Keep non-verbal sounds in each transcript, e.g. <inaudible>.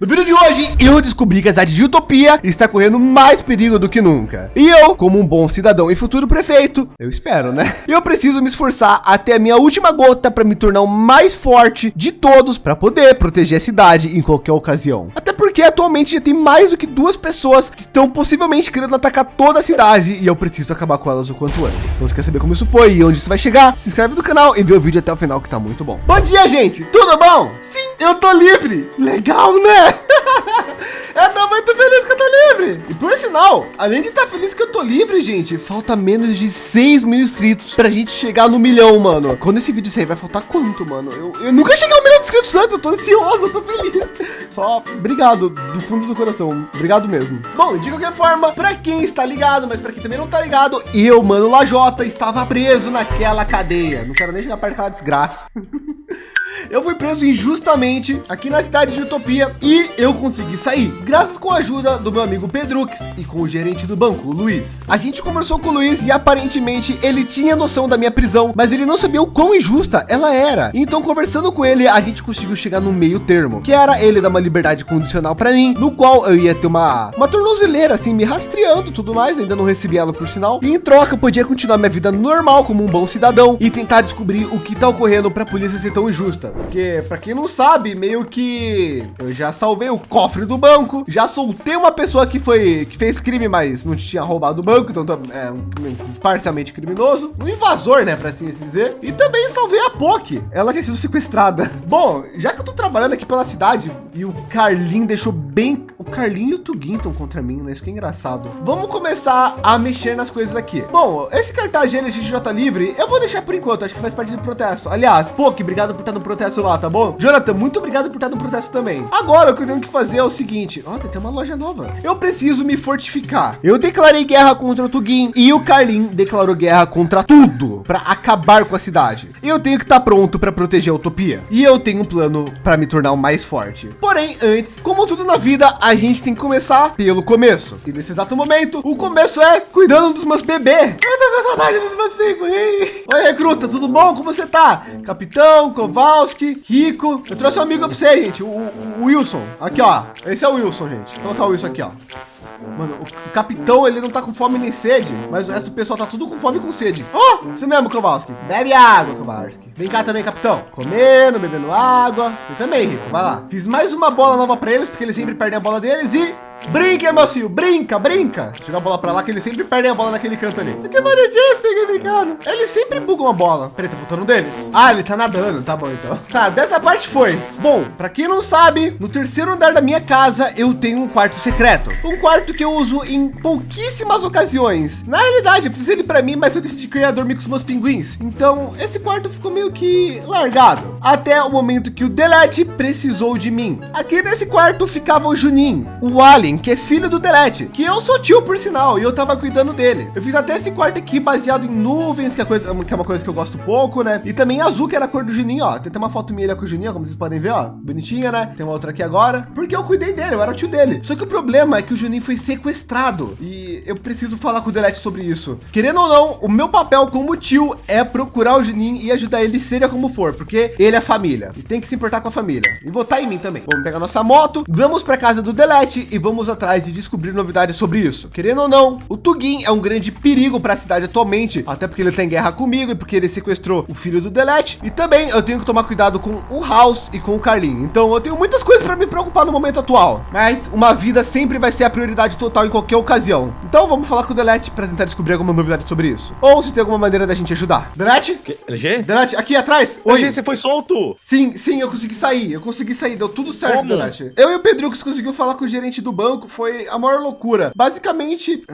No vídeo de hoje, eu descobri que a cidade de Utopia está correndo mais perigo do que nunca. E eu, como um bom cidadão e futuro prefeito, eu espero, né? <laughs> Eu preciso me esforçar até a minha última gota para me tornar o mais forte de todos para poder proteger a cidade em qualquer ocasião. Até porque atualmente já tem mais do que duas pessoas que estão possivelmente querendo atacar toda a cidade e eu preciso acabar com elas o quanto antes. Então, se quer saber como isso foi e onde isso vai chegar, se inscreve no canal e vê o vídeo até o final que tá muito bom. Bom dia, gente! Tudo bom? Sim, eu tô livre! Legal, né? <laughs> eu tô muito feliz que eu tô livre. E por sinal, além de estar tá feliz que eu tô livre, gente, falta menos de 6 mil inscritos pra gente chegar no milhão, mano. Quando esse vídeo sair, vai faltar quanto, mano? Eu, eu nunca cheguei ao milhão de inscritos antes, eu tô ansioso, eu tô feliz. Só obrigado do fundo do coração. Obrigado mesmo. Bom, de qualquer forma, pra quem está ligado, mas pra quem também não tá ligado, eu, mano, Lajota, estava preso naquela cadeia. Não quero nem chegar perto daquela desgraça. <laughs> Eu fui preso injustamente aqui na cidade de Utopia e eu consegui sair, graças com a ajuda do meu amigo Pedrux e com o gerente do banco, Luiz. A gente conversou com o Luiz e aparentemente ele tinha noção da minha prisão, mas ele não sabia o quão injusta ela era. Então, conversando com ele, a gente conseguiu chegar no meio termo, que era ele dar uma liberdade condicional para mim, no qual eu ia ter uma, uma tornozeleira, assim, me rastreando tudo mais, ainda não recebi ela por sinal. E em troca, eu podia continuar minha vida normal como um bom cidadão e tentar descobrir o que tá ocorrendo para a polícia ser tão injusta. Porque, para quem não sabe, meio que eu já salvei o cofre do banco, já soltei uma pessoa que foi que fez crime, mas não tinha roubado o banco, então é um, parcialmente criminoso, um invasor, né, para assim dizer. E também salvei a Poki, ela tinha sido sequestrada. <laughs> Bom, já que eu tô trabalhando aqui pela cidade e o Carlin deixou bem, o Carlin e o Tugin estão contra mim, né? Isso que é engraçado. Vamos começar a mexer nas coisas aqui. Bom, esse cartaz GLXJ livre, eu vou deixar por enquanto, acho que faz parte do protesto. Aliás, Poki, obrigado por estar no protesto protesto lá, tá bom? Jonathan, muito obrigado por estar no protesto também. Agora, o que eu tenho que fazer é o seguinte. Ó, tem uma loja nova. Eu preciso me fortificar. Eu declarei guerra contra o Tugin e o Carlin declarou guerra contra tudo para acabar com a cidade. Eu tenho que estar tá pronto para proteger a Utopia. E eu tenho um plano para me tornar o mais forte. Porém, antes, como tudo na vida, a gente tem que começar pelo começo. E nesse exato momento, o começo é cuidando dos meus bebês. Eu tô com saudade dos meus filhos. Oi, recruta, tudo bom? Como você tá? Capitão, Koval, Rico. Eu trouxe um amigo pra você, gente. O, o, Wilson. Aqui, ó. Esse é o Wilson, gente. Vou colocar o Wilson aqui, ó. Mano, o, capitão, ele não tá com fome nem sede, mas o resto do pessoal tá tudo com fome e com sede. Oh, você mesmo, Kowalski. Bebe água, Kowalski. Vem cá também, capitão. Comendo, bebendo água. Você também, Rico. Vai lá. Fiz mais uma bola nova pra eles, porque eles sempre perdem a bola deles e Brinca, filho, brinca, brinca. Jogar a bola pra lá, que eles sempre perdem a bola naquele canto ali. Que bonitinho peguei brincando. Eles sempre bugam a bola. Peraí, tá faltando um deles. Ah, ele tá nadando. Tá bom, então. Tá, dessa parte foi. Bom, pra quem não sabe, no terceiro andar da minha casa, eu tenho um quarto secreto. Um quarto que eu uso em pouquíssimas ocasiões. Na realidade, eu fiz ele pra mim, mas eu decidi criar dormir com os meus pinguins. Então, esse quarto ficou meio que largado. Até o momento que o Delete precisou de mim. Aqui nesse quarto ficava o Juninho, o Alien, Alien, que é filho do Delete, que eu sou tio por sinal, e eu tava cuidando dele. Eu fiz até esse quarto aqui baseado em nuvens, que é, coisa, que é uma coisa que eu gosto pouco, né? E também azul, que era a cor do Juninho, ó. Tem até uma foto minha com o Juninho, como vocês podem ver, ó. Bonitinha, né? Tem uma outra aqui agora, porque eu cuidei dele, eu era o tio dele. Só que o problema é que o Juninho foi sequestrado e eu preciso falar com o Delete sobre isso. Querendo ou não, o meu papel como tio é procurar o Juninho e ajudar ele, seja como for, porque ele é família e tem que se importar com a família e votar em mim também. Vamos pegar nossa moto, vamos para casa do Delete e vamos vamos atrás de descobrir novidades sobre isso. Querendo ou não, o Tugin é um grande perigo para a cidade atualmente, até porque ele tem guerra comigo e porque ele sequestrou o filho do Delete. E também eu tenho que tomar cuidado com o House e com o Carlin. Então eu tenho muitas coisas para me preocupar no momento atual. Mas uma vida sempre vai ser a prioridade total em qualquer ocasião. Então vamos falar com o Delete para tentar descobrir alguma novidade sobre isso. Ou se tem alguma maneira da gente ajudar. Delete? LG? Delete, aqui atrás. Oi. LG, você foi solto? Sim, sim, eu consegui sair. Eu consegui sair. Deu tudo certo, Como? Delete. Eu e o Pedrux conseguiu falar com o gerente do banco banco foi a maior loucura. Basicamente,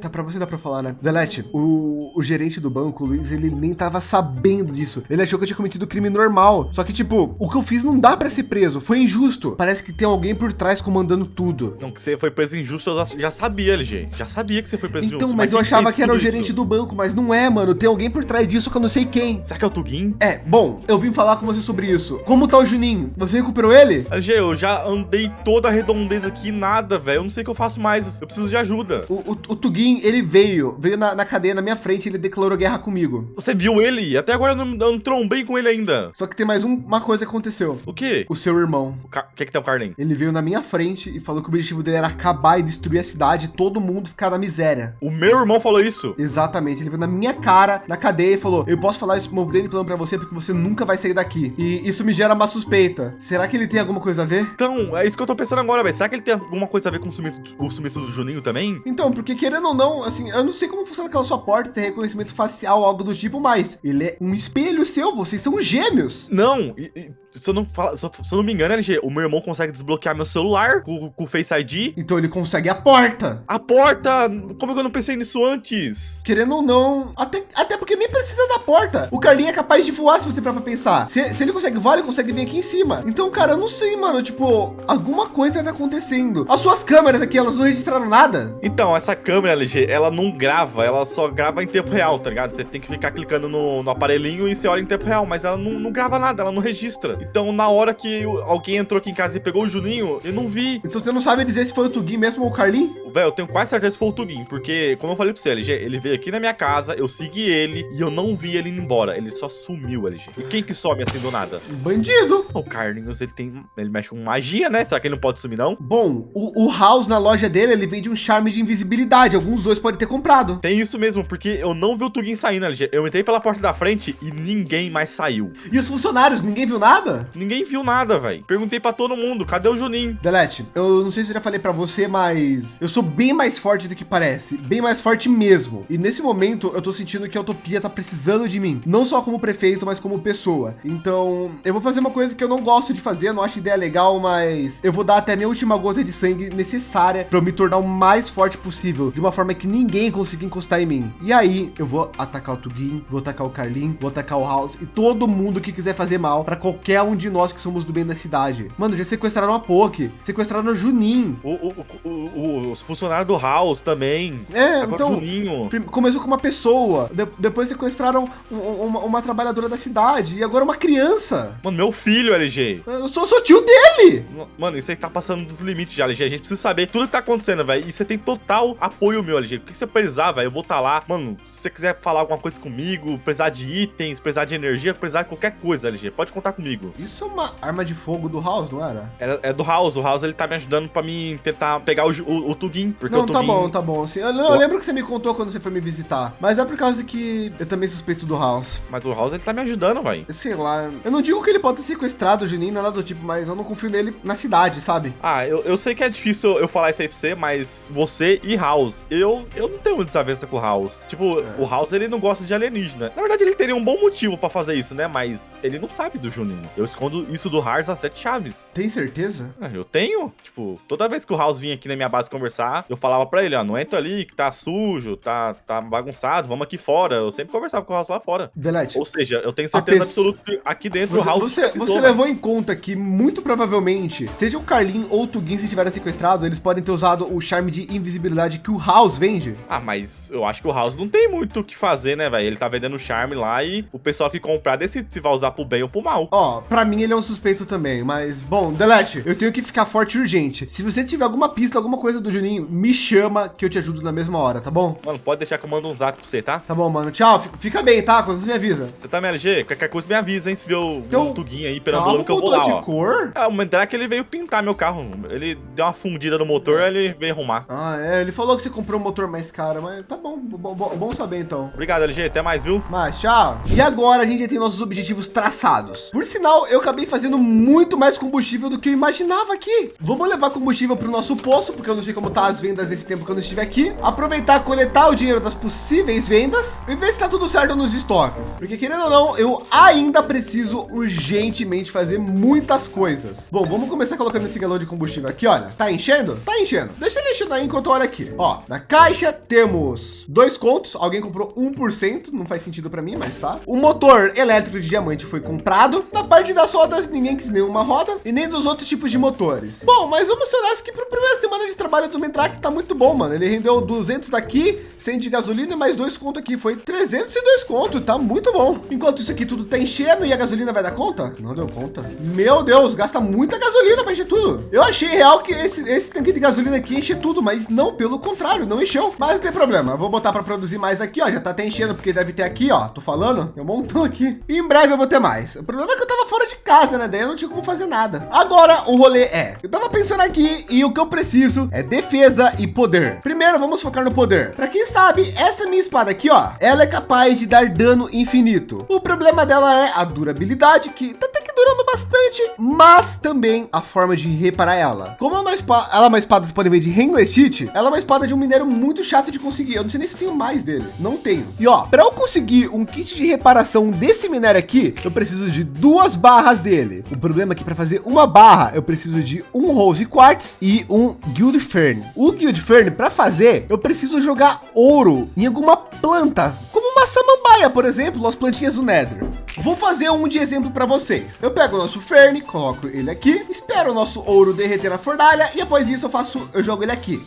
tá para você dá para falar, né? Delete, o, o gerente do banco, Luiz, ele nem tava sabendo disso. Ele achou que eu tinha cometido crime normal. Só que, tipo, o que eu fiz não dá para ser preso. Foi injusto. Parece que tem alguém por trás comandando tudo. Não, que você foi preso injusto, eu já sabia, LG. Já sabia que você foi preso então, injusto. Então, mas, mas eu achava que era o gerente isso? do banco, mas não é, mano. Tem alguém por trás disso que eu não sei quem. Será que é o Tugin? É, bom, eu vim falar com você sobre isso. Como tá o Juninho? Você recuperou ele? LG, eu já andei toda a redondeza aqui, nada, velho. Eu não sei o que eu faço mais. Eu preciso de ajuda. O, o, o Tugin, ele veio, veio na, na cadeia na minha frente, ele declarou guerra comigo. Você viu ele? Até agora eu não, eu não trombei com ele ainda. Só que tem mais um- uma coisa que aconteceu. O quê? O seu irmão. O ca- que que tem o Carlin? Ele veio na minha frente e falou que o objetivo dele era acabar e destruir a cidade e todo mundo ficar na miséria. O meu irmão falou isso. Exatamente, ele veio na minha cara, na cadeia e falou: Eu posso falar esse meu grande plano pra você porque você nunca vai sair daqui. E isso me gera uma suspeita. Será que ele tem alguma coisa a ver? Então, é isso que eu tô pensando agora, velho. Será que ele tem alguma coisa a ver com o sumiço, o sumiço do Juninho também? Então, porque querendo ou não, assim, eu não sei como funciona aquela sua porta, ter reconhecimento facial, algo do tipo, mas ele é um espelho seu, vocês são gêmeos. Não, e- e, se, eu não fala, se, eu, se eu não me engano, LG, o meu irmão consegue desbloquear meu celular com, com o Face ID. Então ele consegue a porta. A porta! Como é que eu não pensei nisso antes? Querendo ou não, até, até porque nem precisa da porta. O Carlinho é capaz de voar se você parar pra pensar. Se, se ele consegue voar, ele consegue vir aqui em cima. Então, cara, eu não sei, mano. Tipo, alguma coisa tá acontecendo. As suas câmeras aqui, elas não registraram nada. Então, essa câmera, LG, ela não grava, ela só grava em tempo real, tá ligado? Você tem que ficar clicando no, no aparelhinho e você olha em tempo real, mas ela não, não grava nada, ela não registra. Então, na hora que alguém entrou aqui em casa e pegou o Juninho, eu não vi. Então você não sabe dizer se foi o Tugin mesmo ou o Carlinho? Velho, eu tenho quase certeza que foi o Tugin, porque, como eu falei pra você, LG, ele veio aqui na minha casa, eu segui ele e eu não vi ele indo embora. Ele só sumiu, LG. E quem que some assim do nada? Um bandido. O Carlinhos, ele tem. Ele mexe com magia, né? Será que ele não pode sumir, não? Bom, o, o House na loja dele, ele vende um charme de invisibilidade. Alguns dois podem ter comprado. Tem isso mesmo, porque eu não vi o Tugin saindo, LG. Eu entrei pela porta da frente e ninguém mais saiu. E os funcionários, ninguém viu nada? Ninguém viu nada, velho. Perguntei pra todo mundo, cadê o Juninho? Delete, eu não sei se eu já falei pra você, mas eu sou bem mais forte do que parece, bem mais forte mesmo. E nesse momento eu tô sentindo que a Utopia tá precisando de mim, não só como prefeito, mas como pessoa. Então, eu vou fazer uma coisa que eu não gosto de fazer, não acho ideia legal, mas eu vou dar até minha última gota de sangue necessária para eu me tornar o mais forte possível, de uma forma que ninguém consiga encostar em mim. E aí, eu vou atacar o Tugin, vou atacar o Carlin, vou atacar o House e todo mundo que quiser fazer mal para qualquer um de nós que somos do bem da cidade. Mano, já sequestraram a Poke, sequestraram o Junin. O, o, o, os funcionários do House também. É, Agora então, o Juninho. começou com uma pessoa, de- depois sequestraram um- um- uma, uma trabalhadora da cidade e agora uma criança. Mano, meu filho, LG. Eu sou, sou tio dele. Mano, isso aí tá passando dos limites já, LG. A gente precisa saber tudo que tá acontecendo, velho. E você tem total apoio meu, LG. O que você precisar, velho, eu vou estar lá. Mano, se você quiser falar alguma coisa comigo, precisar de itens, precisar de energia, precisar de qualquer coisa, LG, pode contar comigo. Isso é uma arma de fogo do House, não era? É, é do House. O House, ele tá me ajudando pra mim tentar pegar o, o, o Tugin. Porque não, o tá Tugin... bom, tá bom. Assim, eu, eu lembro que você me contou quando você foi me visitar, mas é por causa que eu também suspeito do House. Mas o House, ele tá me ajudando, velho. Sei lá, eu não digo que ele pode ter sequestrado o Juninho, nada do tipo, mas eu não confio nele na cidade, sabe? Ah, eu, eu sei que é difícil eu falar isso aí pra você, mas você e House, eu, eu não tenho desavença com o House. Tipo, É. o House, ele não gosta de alienígena. Na verdade, ele teria um bom motivo pra fazer isso, né? Mas ele não sabe do Juninho. Eu escondo isso do House a sete chaves. Tem certeza? Ah, Eu tenho. Tipo, toda vez que o House vinha aqui na minha base conversar, eu falava pra ele, ó, não entra ali que tá sujo, tá, tá bagunçado, vamos aqui fora. Eu sempre conversava com o House lá fora. Delete. Ou seja, eu tenho certeza pesso- absoluta que aqui dentro o Você, House... você, pisou, você velho. levou em conta que, muito provavelmente, seja o Carlin ou o Tugin se tiverem sequestrado, eles podem ter usado o charme de invisibilidade que o House vende. Ah, mas eu acho que o House não tem muito o que fazer, né, velho? Ele tá vendendo charme lá e o pessoal que comprar decide se vai usar pro bem ou pro mal. Ó, pra mim ele é um suspeito também, mas, bom, Delete, eu tenho que ficar forte e urgente. Se você tiver alguma pista, alguma coisa do Juninho, me chama que eu te ajudo na mesma hora, tá bom? Mano, pode deixar que eu mando um zap pra você, tá? Tá bom, mano. Tchau, fica- bem, tá? Quando você me avisa. Você tá, MLG? Qualquer coisa me avisa, hein? Se vê o Teu um tuguinho aí perambulando que eu vou lá, de ó. cor? É, o Mandrake, ele veio pintar meu carro. Ele deu uma fundida no motor, ele veio arrumar. Ah, é, ele falou que você comprou um motor mais caro, mas tá bom, bom, bom, saber então. Obrigado, LG. Até mais, viu? Mas tchau. E agora a gente já tem nossos objetivos traçados. Por sinal, eu acabei fazendo muito mais combustível do que eu imaginava aqui. Vamos levar combustível para o nosso poço, porque eu não sei como tá as vendas nesse tempo que eu não estiver aqui. Aproveitar, coletar o dinheiro das possíveis vendas e ver se tá tudo certo nos estoques. Porque querendo ou não, eu ainda preciso urgentemente fazer muitas coisas. Bom, vamos começar colocando esse galão de combustível aqui, olha. Tá enchendo? Tá enchendo. Deixa ele enchendo aí enquanto eu olho aqui. Ó, na caixa temos dois contos. Alguém comprou 1%, não faz sentido para mim, mas tá. O motor elétrico de diamante foi comprado. Na parte das rodas, ninguém quis nenhuma roda e nem dos outros tipos de motores. Bom, mas vamos ser honestos que para a primeira semana de trabalho entrar que tá muito bom, mano. Ele rendeu 200 daqui, 100 de gasolina, mais dois conto aqui. Foi 302 conto, tá muito bom. Enquanto isso aqui tudo tá enchendo e a gasolina vai dar conta? Não deu conta. Meu Deus, gasta muita gasolina para encher tudo. Eu achei real que esse, esse tanque de gasolina aqui enche tudo, mas não, pelo contrário, não encheu. Mas não tem problema, vou botar para produzir mais aqui, ó. Já tá até enchendo, porque deve ter aqui, ó. Tô falando, tem um montão aqui. Em breve eu vou ter mais. O problema é que eu tava fora de casa, né? Daí eu não tinha como fazer nada. Agora o rolê é, eu tava pensando aqui e o que eu preciso é defesa e poder. Primeiro, vamos focar no poder. Para quem sabe, essa minha espada aqui, ó, ela é capaz de dar dano infinito. O problema dela é a durabilidade, que tá até durando bastante, mas também a forma de reparar ela. Como é uma espada, ela é uma espada, vocês podem ver, de Hengletite, ela é uma espada de um minério muito chato de conseguir. Eu não sei nem se tenho mais dele. Não tenho. E ó, para eu conseguir um kit de reparação desse minério aqui, eu preciso de duas barras dele. O problema é que para fazer uma barra, eu preciso de um Rose Quartz e um Guild Fern. O Guild Fern, para fazer, eu preciso jogar ouro em alguma planta, uma samambaia, por exemplo, as plantinhas do Nether. Vou fazer um de exemplo para vocês. Eu pego o nosso Fern, coloco ele aqui, espero o nosso ouro derreter na fornalha e após isso eu faço, eu jogo ele aqui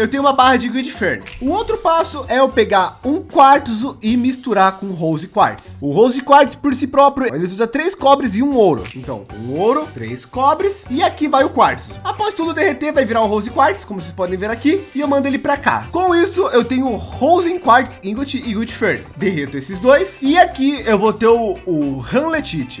eu tenho uma barra de Grid Fern. O outro passo é eu pegar um quartzo e misturar com Rose Quartz. O Rose Quartz por si próprio, ele usa três cobres e um ouro. Então, um ouro, três cobres e aqui vai o quartzo. Após tudo derreter, vai virar um Rose Quartz, como vocês podem ver aqui, e eu mando ele para cá. Com isso, eu tenho Rose Quartz Ingot e Good Fern. Derreto esses dois e aqui eu vou ter o, o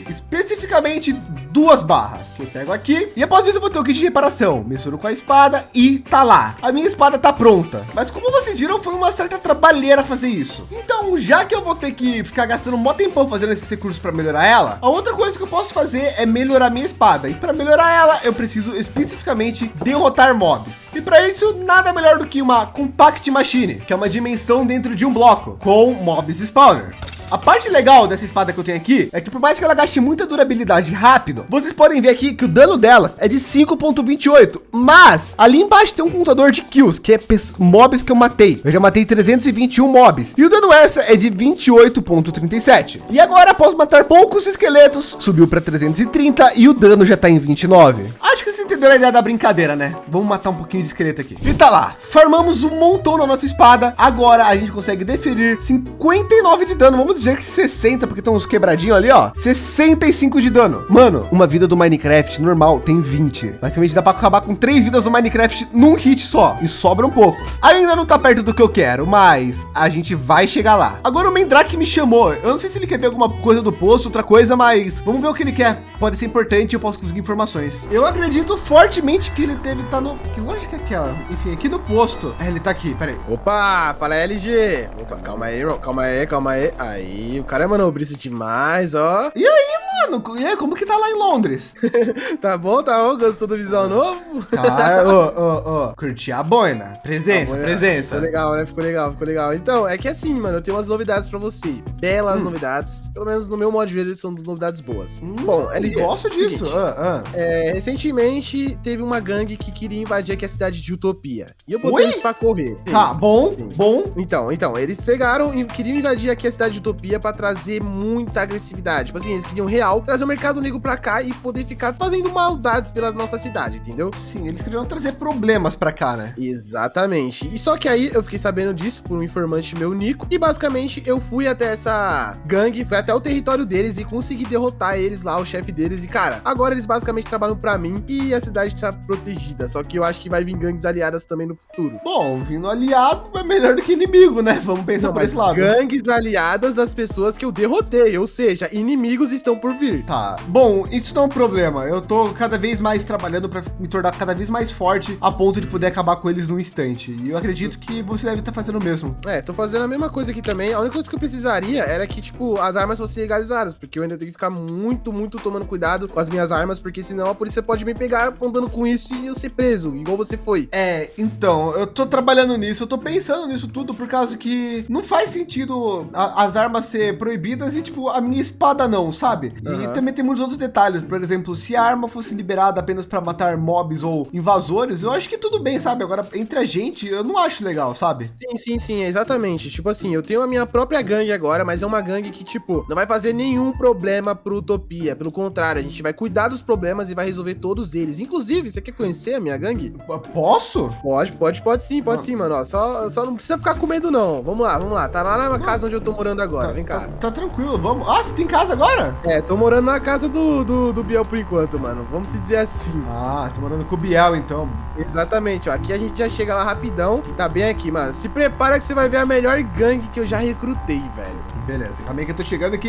especificamente duas barras que eu pego aqui e após isso eu vou ter o kit de reparação. Misturo com a espada e tá lá. A minha espada tá pronta. Mas como vocês viram, foi uma certa trabalheira fazer isso. Então, já que eu vou ter que ficar gastando um tempão fazendo esses recursos para melhorar ela, a outra coisa que eu posso fazer é melhorar minha espada. E para melhorar ela, eu preciso especificamente derrotar mobs. E para isso, nada melhor do que uma Compact Machine, que é uma dimensão dentro de um bloco com mobs spawner. A parte legal dessa espada que eu tenho aqui é que por mais que ela gaste muita durabilidade rápido, vocês podem ver aqui que o dano delas é de 5.28, mas ali embaixo tem um contador de kills, que é mobs que eu matei. Eu já matei 321 mobs e o dano extra é de 28.37. E agora, após matar poucos esqueletos, subiu para 330 e o dano já está em 29. Acho que entendeu a ideia da brincadeira, né? Vamos matar um pouquinho de esqueleto aqui. E tá lá, farmamos um montão na nossa espada. Agora a gente consegue deferir 59 de dano. Vamos dizer que 60, porque tem uns quebradinhos ali, ó. 65 de dano. Mano, uma vida do Minecraft normal tem 20. Basicamente dá para acabar com três vidas do Minecraft num hit só. E sobra um pouco. Ainda não tá perto do que eu quero, mas a gente vai chegar lá. Agora o Mendrak me chamou. Eu não sei se ele quer ver alguma coisa do posto, outra coisa, mas vamos ver o que ele quer. Pode ser importante, eu posso conseguir informações. Eu acredito fortemente que ele deve estar tá no... Que lógica é aquela? Enfim, aqui no posto. É, ele tá aqui, peraí. Opa, fala LG. Opa, calma aí, irmão. Calma aí, calma aí. Aí aí, o cara é manobrista demais, ó. E aí, mano? E aí, como que tá lá em Londres? <laughs> tá bom, tá bom? Gostou do visual novo? Cara, ô, <laughs> ô, ô, curti a boina. Presença, a boina, presença. Ficou legal, né? Ficou legal, ficou legal. Então, é que assim, mano, eu tenho umas novidades pra você. Belas hum. novidades. Pelo menos no meu modo de ver, eles são novidades boas. Hum, bom, eles gostam disso. Ah, ah. É, recentemente, teve uma gangue que queria invadir aqui a cidade de Utopia. E eu botei Oi? eles pra correr. Tá, bom, Sim. bom. Então, então, eles pegaram e queriam invadir aqui a cidade de Utopia para trazer muita agressividade. Tipo assim, eles queriam real trazer o mercado negro para cá e poder ficar fazendo maldades pela nossa cidade, entendeu? Sim, eles queriam trazer problemas para cá, né? Exatamente. E só que aí eu fiquei sabendo disso por um informante meu, Nico, e basicamente eu fui até essa gangue, fui até o território deles e consegui derrotar eles lá, o chefe deles. E cara, agora eles basicamente trabalham para mim e a cidade tá protegida. Só que eu acho que vai vir gangues aliadas também no futuro. Bom, vindo aliado é melhor do que inimigo, né? Vamos pensar Não, por esse lado. Gangues aliadas, as pessoas que eu derrotei, ou seja, inimigos estão por vir. Tá. Bom, isso não é um problema. Eu tô cada vez mais trabalhando para me tornar cada vez mais forte a ponto de poder acabar com eles num instante. E eu acredito que você deve estar tá fazendo o mesmo. É, tô fazendo a mesma coisa aqui também. A única coisa que eu precisaria era que, tipo, as armas fossem legalizadas, porque eu ainda tenho que ficar muito, muito tomando cuidado com as minhas armas, porque senão a polícia pode me pegar andando com isso e eu ser preso, igual você foi. É, então, eu tô trabalhando nisso, eu tô pensando nisso tudo por causa que não faz sentido a, as armas ser proibidas e, tipo, a minha espada não, sabe? E Aham. também tem muitos outros detalhes. Por exemplo, se a arma fosse liberada apenas para matar mobs ou invasores, eu acho que tudo bem, sabe? Agora, entre a gente, eu não acho legal, sabe? Sim, sim, sim, exatamente. Tipo assim, eu tenho a minha própria gangue agora, mas é uma gangue que, tipo, não vai fazer nenhum problema pro Utopia. Pelo contrário, a gente vai cuidar dos problemas e vai resolver todos eles. Inclusive, você quer conhecer a minha gangue? Posso? Pode, pode, pode sim, pode Ah. sim, mano. Ó, só, só não precisa ficar com medo, não. Vamos lá, vamos lá. Tá lá na casa onde eu tô morando agora. Vem cá. Tá, tá tranquilo, vamos. Ah, você tem casa agora? É, tô morando na casa do, do, do Biel por enquanto, mano. Vamos se dizer assim. Ah, você tá morando com o Biel, então. Exatamente, ó. Aqui a gente já chega lá rapidão. Tá bem aqui, mano. Se prepara que você vai ver a melhor gangue que eu já recrutei, velho. Beleza, calma aí que eu tô chegando que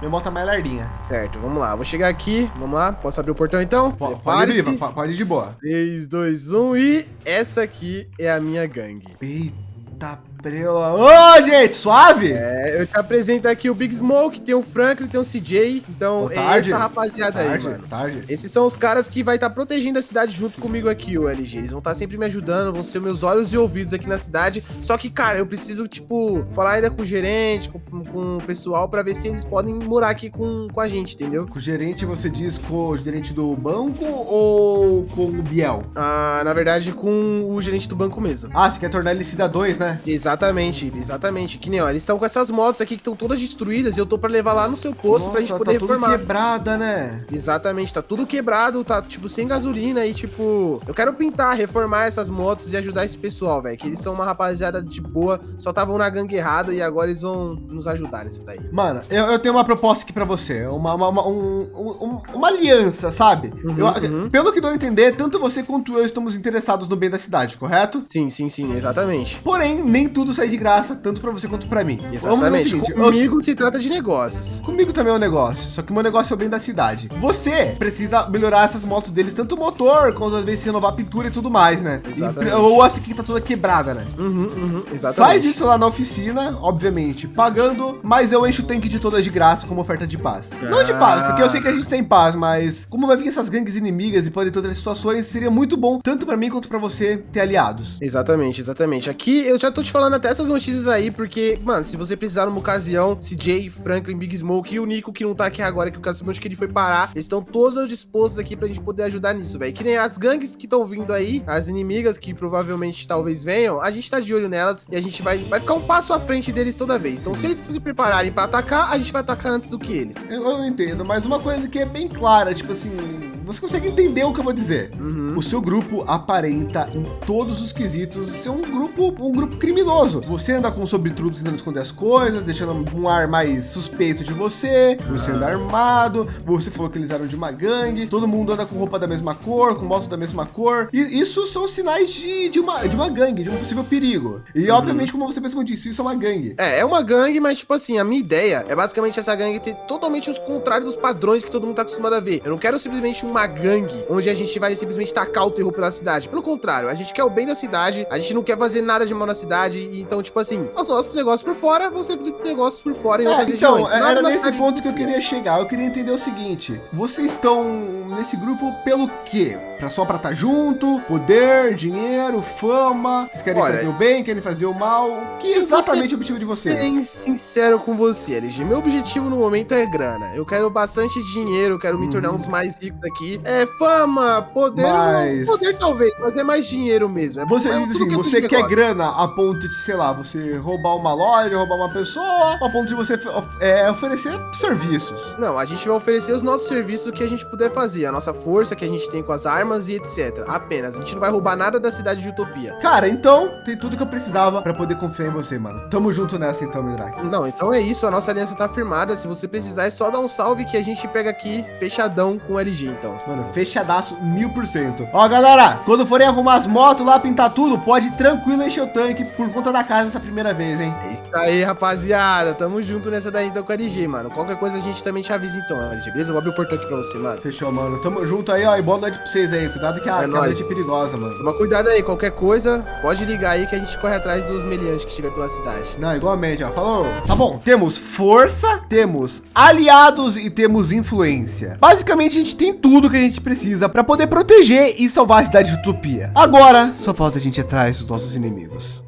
minha moto tá mais lardinha. Certo, vamos lá. Vou chegar aqui. Vamos lá. Posso abrir o portão então? Po- Pode ir, pode ir de boa. 3, 2, 1 e essa aqui é a minha gangue. Eita prela. Ô, gente, suave? É, eu te apresento aqui o Big Smoke, tem o Franklin, tem o CJ. Então, Boa é tarde. essa rapaziada aí, tarde, mano. tarde. Esses são os caras que vai estar protegendo a cidade junto comigo aqui, o LG. Eles vão estar sempre me ajudando, vão ser meus olhos e ouvidos aqui na cidade. Só que, cara, eu preciso, tipo, falar ainda com o gerente, com, com o pessoal, pra ver se eles podem morar aqui com, com a gente, entendeu? Com o gerente, você diz com o gerente do banco ou com o Biel? Ah, na verdade, com o gerente do banco mesmo. Ah, você quer tornar ele Cida 2, né? Exatamente, exatamente. Que nem, ó, eles estão com essas motos aqui que estão todas destruídas e eu tô pra levar lá no seu posto pra gente Nossa, poder tá tudo reformar. quebrada, né? Exatamente, tá tudo quebrado, tá, tipo, sem gasolina e, tipo, eu quero pintar, reformar essas motos e ajudar esse pessoal, velho, que eles são uma rapaziada de boa, só estavam na gangue errada e agora eles vão nos ajudar nisso daí. Mano, eu, eu tenho uma proposta aqui pra você. Uma, uma, uma, um- um- uma aliança, sabe? Uhum, Eu- uhum. Pelo que deu a entender, tanto você quanto eu estamos interessados no bem da cidade, correto? Sim, sim, sim, exatamente. Porém, nem tudo sai de graça, tanto pra você quanto pra mim. Exatamente. seguinte, eu- Comigo se trata de negócios. Comigo também é um negócio, só que o meu negócio é o bem da cidade. Você precisa melhorar essas motos deles, tanto o motor, quanto às vezes renovar a pintura e tudo mais, né? E- Exatamente. ou essa aqui que tá toda quebrada, né? Uhum, uhum, exatamente. Faz isso lá na oficina, obviamente, pagando, mas eu encho o tanque de todas de graça como oferta de paz. Não de paz, porque eu sei que a gente tem paz, mas como vai vir essas gangues inimigas e podem ter outras situações, seria muito bom, tanto pra mim quanto pra você, ter aliados. Exatamente, exatamente. Aqui eu já tô te falando até essas notícias aí, porque, mano, se você precisar numa ocasião, CJ, Franklin, Big Smoke e o Nico que não tá aqui agora, que eu quero saber onde que ele foi parar, eles estão todos dispostos aqui pra gente poder ajudar nisso, velho. Que nem as gangues que estão vindo aí, as inimigas que provavelmente talvez venham, a gente tá de olho nelas e a gente vai, vai ficar um passo à frente deles toda vez. Então, se eles se prepararem pra atacar, a gente vai atacar antes do que eles. Eu, eu entendo, mas uma coisa que é bem clara, tipo assim, você consegue entender o que eu vou dizer. Uhum. O seu grupo aparenta em todos os quesitos ser um grupo, um grupo criminoso. Você anda com sobretrudo tentando esconder as coisas, deixando um ar mais suspeito de você. Você anda armado. Você falou que eles eram de uma gangue. Todo mundo anda com roupa da mesma cor, com moto da mesma cor. E isso são sinais de, de, uma, de uma gangue, de um possível perigo. E obviamente, como você mesmo disse, isso é uma gangue. É, é uma gangue, mas tipo assim, a minha ideia é basicamente essa gangue ter totalmente os contrários dos padrões que todo mundo tá acostumado a ver. Eu não quero simplesmente uma gangue onde a gente vai simplesmente tacar o terror pela cidade. Pelo contrário, a gente quer o bem da cidade, a gente não quer fazer nada de mal na cidade. Então, tipo assim, os nossos negócios por fora vão ser negócios por fora em É, outras então, regiões. Nada era nesse ponto que eu queria chegar. Eu queria entender o seguinte: vocês estão nesse grupo pelo quê? Pra só pra estar junto? Poder, dinheiro, fama? Vocês querem Olha, fazer o bem, querem fazer o mal? Que é exatamente o objetivo de vocês? Bem sincero com você, LG. Meu objetivo no momento é grana. Eu quero bastante dinheiro, eu quero me tornar um dos mais ricos aqui. É fama, poder. Uhum. Mas- Poder talvez, mas é mais dinheiro mesmo. É Você é diz assim, questão você quer negócio. grana a ponto de, sei lá, você roubar uma loja, roubar uma pessoa, a ponto de você é, oferecer serviços. Não, a gente vai oferecer os nossos serviços que a gente puder fazer, a nossa força que a gente tem com as armas e etc. Apenas. A gente não vai roubar nada da cidade de Utopia. Cara, então tem tudo que eu precisava pra poder confiar em você, mano. Tamo junto nessa então, Midrak. Não, então é isso, a nossa aliança tá firmada. Se você precisar, é só dar um salve que a gente pega aqui fechadão com o LG, então. Mano, fechadaço mil por cento. Ó, galera, quando forem arrumar as motos lá, pintar tudo, pode tranquilo encher o tanque por conta da casa essa primeira vez, hein? É isso aí, rapaziada. Tamo junto nessa daí então com a LG, mano. Qualquer coisa a gente também te avisa então, LG. Beleza? Eu vou abrir o portão aqui pra você, mano. Fechou, mano. Tamo junto aí, ó. E boa noite pra vocês aí. Cuidado que a, É que a noite é perigosa, mano. Toma cuidado aí, qualquer coisa, pode ligar aí que a gente corre atrás dos meliantes que estiver pela cidade. Não, igualmente, ó. Falou. Tá bom, temos força, temos aliados e temos influência. Basicamente, a gente tem tudo que a gente precisa para poder proteger e salvar a cidade de Utopia. Agora, só falta a gente atrás dos nossos inimigos.